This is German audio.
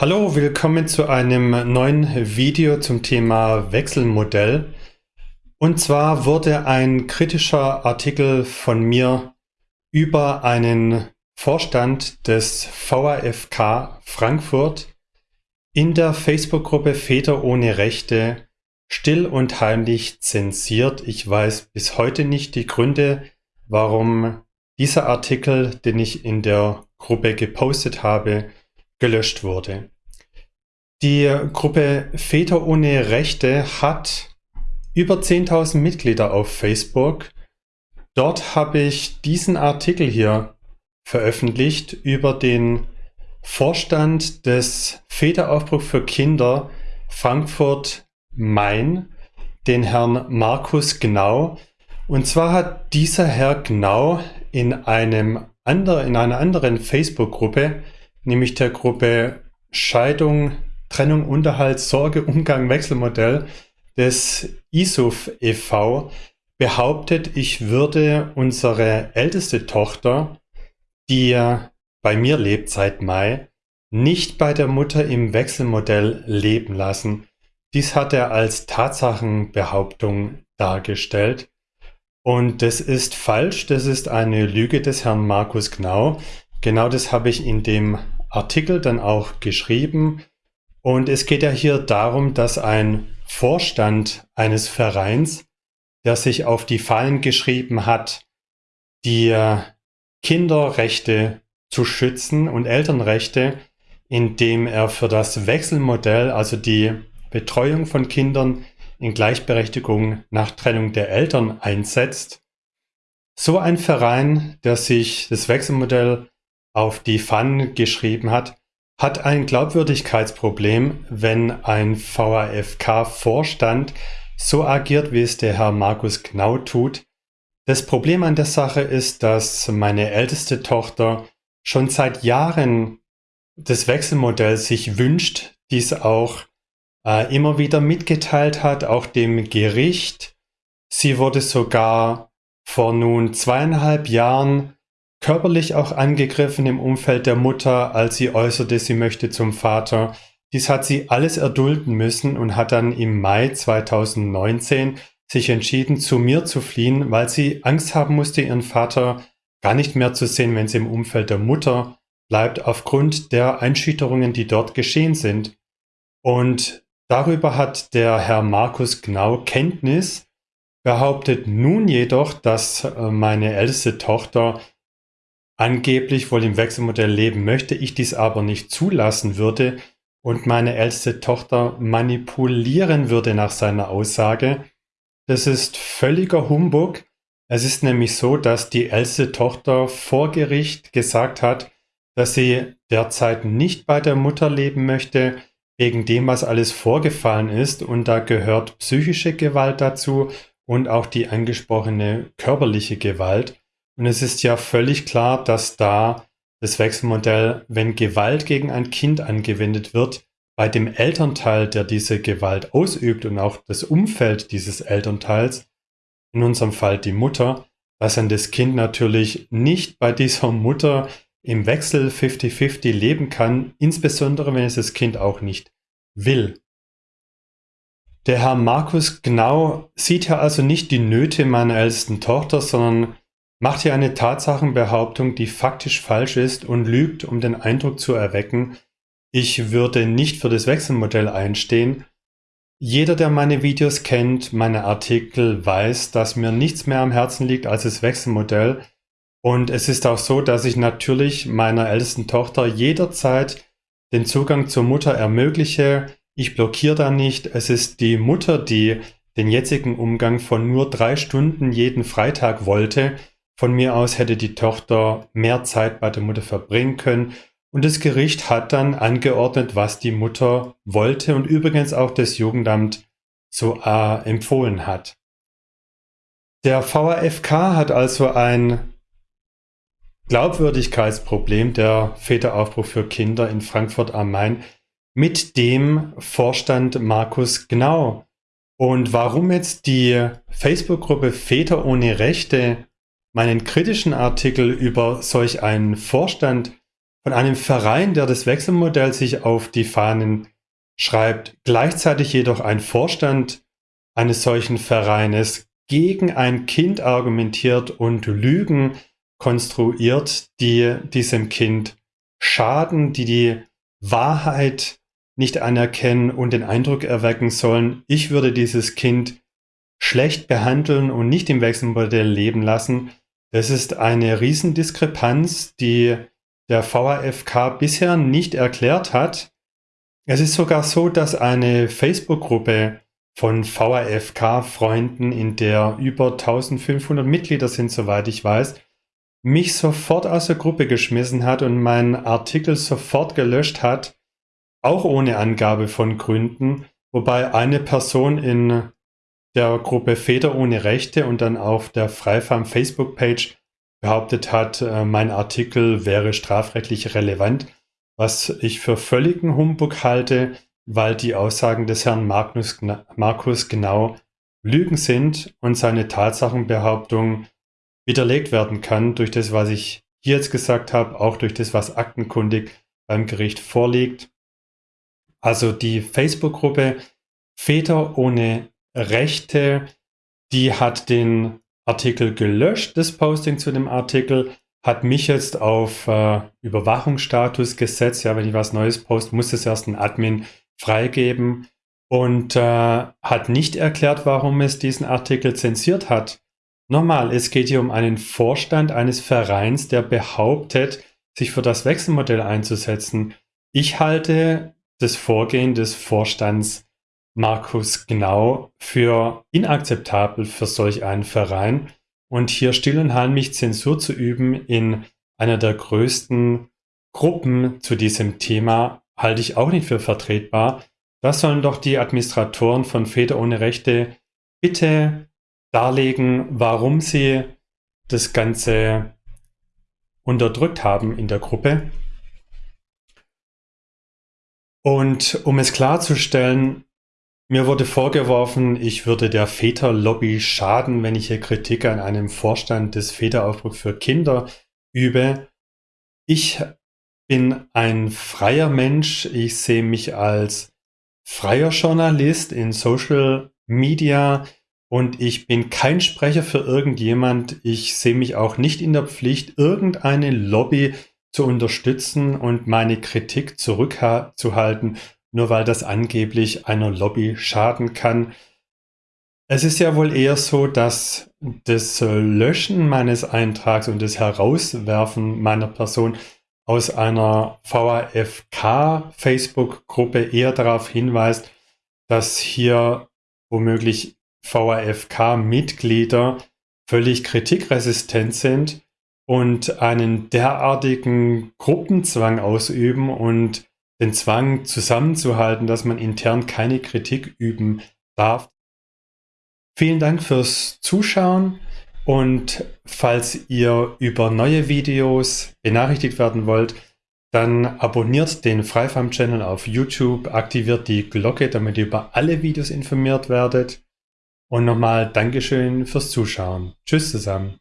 Hallo, willkommen zu einem neuen Video zum Thema Wechselmodell. Und zwar wurde ein kritischer Artikel von mir über einen Vorstand des VAFK Frankfurt in der Facebook-Gruppe Väter ohne Rechte still und heimlich zensiert. Ich weiß bis heute nicht die Gründe, warum dieser Artikel, den ich in der Gruppe gepostet habe, gelöscht wurde. Die Gruppe Väter ohne Rechte hat über 10.000 Mitglieder auf Facebook. Dort habe ich diesen Artikel hier veröffentlicht über den Vorstand des Väteraufbruch für Kinder Frankfurt Main, den Herrn Markus Gnau. Und zwar hat dieser Herr Gnau in einem andere, in einer anderen Facebook-Gruppe nämlich der Gruppe Scheidung, Trennung, Unterhalt, Sorge, Umgang, Wechselmodell des ISUF e.V. behauptet, ich würde unsere älteste Tochter, die bei mir lebt seit Mai, nicht bei der Mutter im Wechselmodell leben lassen. Dies hat er als Tatsachenbehauptung dargestellt. Und das ist falsch, das ist eine Lüge des Herrn Markus Gnau. Genau das habe ich in dem Artikel dann auch geschrieben. Und es geht ja hier darum, dass ein Vorstand eines Vereins, der sich auf die Fahnen geschrieben hat, die Kinderrechte zu schützen und Elternrechte, indem er für das Wechselmodell, also die Betreuung von Kindern in Gleichberechtigung nach Trennung der Eltern einsetzt. So ein Verein, der sich das Wechselmodell auf die Fahnen geschrieben hat, hat ein Glaubwürdigkeitsproblem, wenn ein VAFK-Vorstand so agiert, wie es der Herr Markus Knau tut. Das Problem an der Sache ist, dass meine älteste Tochter schon seit Jahren das Wechselmodell sich wünscht, dies auch äh, immer wieder mitgeteilt hat, auch dem Gericht. Sie wurde sogar vor nun zweieinhalb Jahren körperlich auch angegriffen im Umfeld der Mutter, als sie äußerte, sie möchte zum Vater. Dies hat sie alles erdulden müssen und hat dann im Mai 2019 sich entschieden, zu mir zu fliehen, weil sie Angst haben musste, ihren Vater gar nicht mehr zu sehen, wenn sie im Umfeld der Mutter bleibt, aufgrund der Einschüchterungen, die dort geschehen sind. Und darüber hat der Herr Markus Gnau Kenntnis, behauptet nun jedoch, dass äh, meine älteste Tochter angeblich wohl im Wechselmodell leben möchte, ich dies aber nicht zulassen würde und meine älteste Tochter manipulieren würde nach seiner Aussage. Das ist völliger Humbug. Es ist nämlich so, dass die älteste Tochter vor Gericht gesagt hat, dass sie derzeit nicht bei der Mutter leben möchte, wegen dem, was alles vorgefallen ist. Und da gehört psychische Gewalt dazu und auch die angesprochene körperliche Gewalt. Und es ist ja völlig klar, dass da das Wechselmodell, wenn Gewalt gegen ein Kind angewendet wird, bei dem Elternteil, der diese Gewalt ausübt und auch das Umfeld dieses Elternteils, in unserem Fall die Mutter, dass dann das Kind natürlich nicht bei dieser Mutter im Wechsel 50-50 leben kann, insbesondere wenn es das Kind auch nicht will. Der Herr Markus Genau sieht ja also nicht die Nöte meiner ältesten Tochter, sondern macht hier eine Tatsachenbehauptung, die faktisch falsch ist und lügt, um den Eindruck zu erwecken, ich würde nicht für das Wechselmodell einstehen. Jeder, der meine Videos kennt, meine Artikel, weiß, dass mir nichts mehr am Herzen liegt als das Wechselmodell. Und es ist auch so, dass ich natürlich meiner ältesten Tochter jederzeit den Zugang zur Mutter ermögliche. Ich blockiere da nicht. Es ist die Mutter, die den jetzigen Umgang von nur drei Stunden jeden Freitag wollte. Von mir aus hätte die Tochter mehr Zeit bei der Mutter verbringen können. Und das Gericht hat dann angeordnet, was die Mutter wollte und übrigens auch das Jugendamt so äh, empfohlen hat. Der VAFK hat also ein Glaubwürdigkeitsproblem, der Väteraufbruch für Kinder in Frankfurt am Main, mit dem Vorstand Markus Gnau. Und warum jetzt die Facebook-Gruppe Väter ohne Rechte meinen kritischen Artikel über solch einen Vorstand von einem Verein, der das Wechselmodell sich auf die Fahnen schreibt, gleichzeitig jedoch ein Vorstand eines solchen Vereines gegen ein Kind argumentiert und Lügen konstruiert, die diesem Kind schaden, die die Wahrheit nicht anerkennen und den Eindruck erwecken sollen, ich würde dieses Kind schlecht behandeln und nicht im Wechselmodell leben lassen. Das ist eine Riesendiskrepanz, die der VAFK bisher nicht erklärt hat. Es ist sogar so, dass eine Facebook-Gruppe von VAFK-Freunden, in der über 1500 Mitglieder sind, soweit ich weiß, mich sofort aus der Gruppe geschmissen hat und meinen Artikel sofort gelöscht hat, auch ohne Angabe von Gründen, wobei eine Person in der Gruppe Väter ohne Rechte und dann auf der Freifarm Facebook-Page behauptet hat, äh, mein Artikel wäre strafrechtlich relevant, was ich für völligen Humbug halte, weil die Aussagen des Herrn Markus, Markus genau Lügen sind und seine Tatsachenbehauptung widerlegt werden kann durch das, was ich hier jetzt gesagt habe, auch durch das, was aktenkundig beim Gericht vorliegt. Also die Facebook-Gruppe Väter ohne Rechte, die hat den Artikel gelöscht, das Posting zu dem Artikel, hat mich jetzt auf äh, Überwachungsstatus gesetzt. Ja, wenn ich was Neues poste, muss es erst ein Admin freigeben und äh, hat nicht erklärt, warum es diesen Artikel zensiert hat. Nochmal, es geht hier um einen Vorstand eines Vereins, der behauptet, sich für das Wechselmodell einzusetzen. Ich halte das Vorgehen des Vorstands Markus Genau für inakzeptabel für solch einen Verein und hier still und heimlich Zensur zu üben in einer der größten Gruppen zu diesem Thema halte ich auch nicht für vertretbar. Das sollen doch die Administratoren von Väter ohne Rechte bitte darlegen, warum sie das Ganze unterdrückt haben in der Gruppe. Und um es klarzustellen, mir wurde vorgeworfen, ich würde der Väterlobby schaden, wenn ich hier Kritik an einem Vorstand des Väteraufbruch für Kinder übe. Ich bin ein freier Mensch. Ich sehe mich als freier Journalist in Social Media und ich bin kein Sprecher für irgendjemand. Ich sehe mich auch nicht in der Pflicht, irgendeine Lobby zu unterstützen und meine Kritik zurückzuhalten, nur weil das angeblich einer Lobby schaden kann. Es ist ja wohl eher so, dass das Löschen meines Eintrags und das Herauswerfen meiner Person aus einer VAFK-Facebook-Gruppe eher darauf hinweist, dass hier womöglich VAFK-Mitglieder völlig kritikresistent sind und einen derartigen Gruppenzwang ausüben und den Zwang zusammenzuhalten, dass man intern keine Kritik üben darf. Vielen Dank fürs Zuschauen und falls ihr über neue Videos benachrichtigt werden wollt, dann abonniert den Freifarm-Channel auf YouTube, aktiviert die Glocke, damit ihr über alle Videos informiert werdet. Und nochmal Dankeschön fürs Zuschauen. Tschüss zusammen.